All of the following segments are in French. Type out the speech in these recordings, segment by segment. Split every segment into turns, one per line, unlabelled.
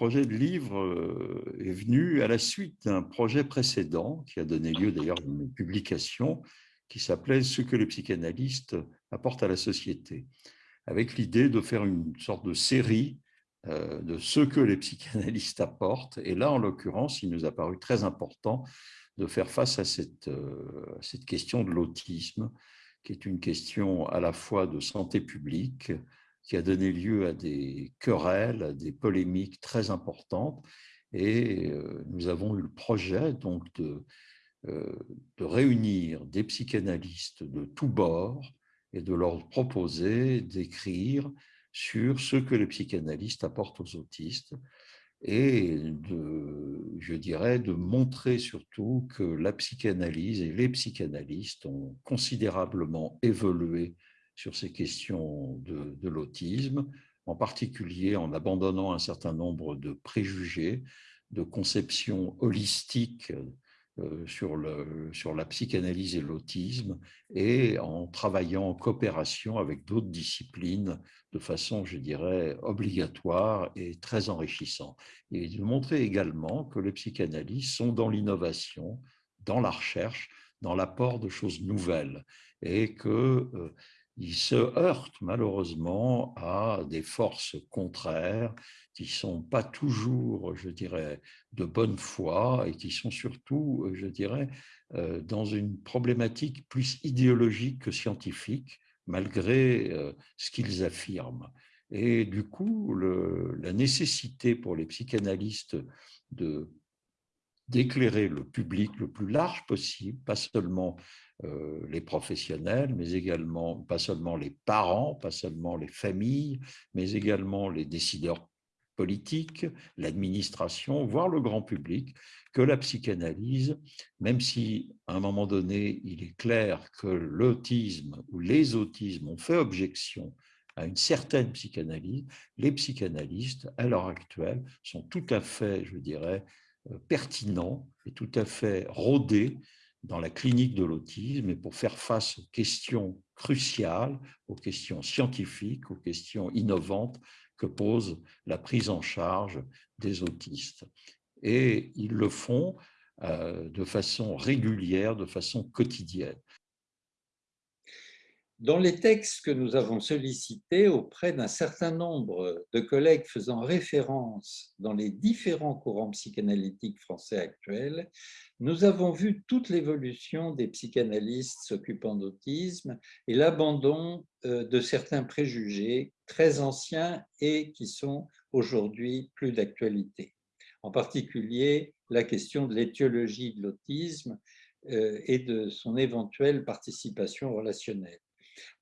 projet de livre est venu à la suite d'un projet précédent qui a donné lieu d'ailleurs à une publication qui s'appelait « Ce que les psychanalystes apportent à la société », avec l'idée de faire une sorte de série de ce que les psychanalystes apportent. Et là, en l'occurrence, il nous a paru très important de faire face à cette, cette question de l'autisme, qui est une question à la fois de santé publique, qui a donné lieu à des querelles, à des polémiques très importantes. Et nous avons eu le projet donc de, de réunir des psychanalystes de tous bords et de leur proposer d'écrire sur ce que les psychanalystes apportent aux autistes et de, je dirais, de montrer surtout que la psychanalyse et les psychanalystes ont considérablement évolué sur ces questions de, l'autisme, en particulier en abandonnant un certain nombre de préjugés, de conceptions holistiques euh, sur, le, sur la psychanalyse et l'autisme et en travaillant en coopération avec d'autres disciplines de façon, je dirais, obligatoire et très enrichissant. Et de montrer également que les psychanalystes sont dans l'innovation, dans la recherche, dans l'apport de choses nouvelles et que euh, il se heurte malheureusement à des forces contraires qui ne sont pas toujours, je dirais, de bonne foi et qui sont surtout, je dirais, euh, dans une problématique plus idéologique que scientifique, malgré euh, ce qu'ils affirment. Et du coup, la nécessité pour les psychanalystes de d'éclairer le public le plus large possible, pas seulement euh, les professionnels, mais également, pas seulement les parents, pas seulement les familles, mais également les décideurs politiques, l'administration, voire le grand public, que la psychanalyse, même si à un moment donné, il est clair que l'autisme ou les autismes ont fait objection à une certaine psychanalyse, les psychanalystes, à l'heure actuelle, sont tout à fait, je dirais, euh, pertinents et tout à fait rodés dans la clinique de l'autisme et pour faire face aux questions cruciales, aux questions scientifiques, aux questions innovantes que pose la prise en charge des autistes. Et ils le font euh, de façon régulière, de façon quotidienne.
Dans les textes que nous avons sollicités auprès d'un certain nombre de collègues faisant référence dans les différents courants psychanalytiques français actuels, nous avons vu toute l'évolution des psychanalystes s'occupant d'autisme et l'abandon euh, de certains préjugés très anciens et qui sont aujourd'hui plus d'actualité. En particulier, la question de l'étiologie de l'autisme euh, et de son éventuelle participation relationnelle.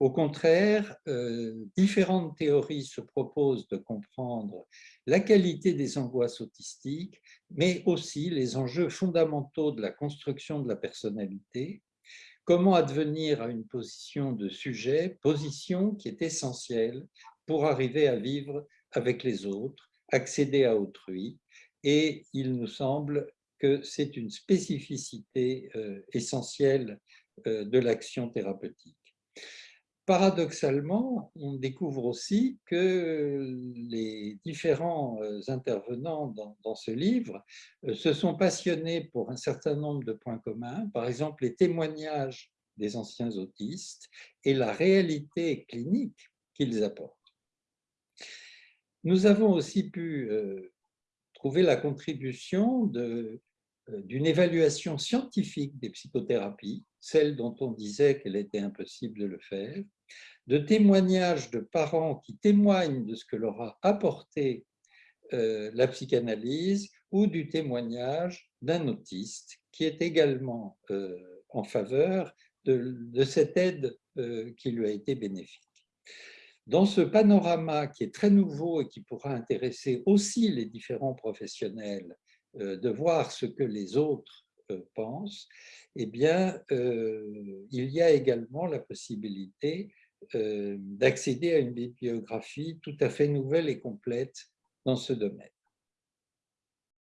Au contraire, euh, différentes théories se proposent de comprendre la qualité des angoisses autistiques, mais aussi les enjeux fondamentaux de la construction de la personnalité, comment advenir à une position de sujet, position qui est essentielle pour arriver à vivre avec les autres, accéder à autrui, et il nous semble que c'est une spécificité euh, essentielle euh, de l'action thérapeutique. Paradoxalement, on découvre aussi que les différents euh, intervenants dans, ce livre euh, se sont passionnés pour un certain nombre de points communs, par exemple les témoignages des anciens autistes et la réalité clinique qu'ils apportent. Nous avons aussi pu euh, trouver la contribution d'une évaluation scientifique des psychothérapies, celle dont on disait qu'elle était impossible de le faire, de témoignages de parents qui témoignent de ce que leur a apporté euh, la psychanalyse ou du témoignage d'un autiste qui est également euh, en faveur de, cette aide euh, qui lui a été bénéfique. Dans ce panorama qui est très nouveau et qui pourra intéresser aussi les différents professionnels de voir ce que les autres pensent, eh bien, il y a également la possibilité euh, d'accéder à une bibliographie tout à fait nouvelle et complète dans ce domaine.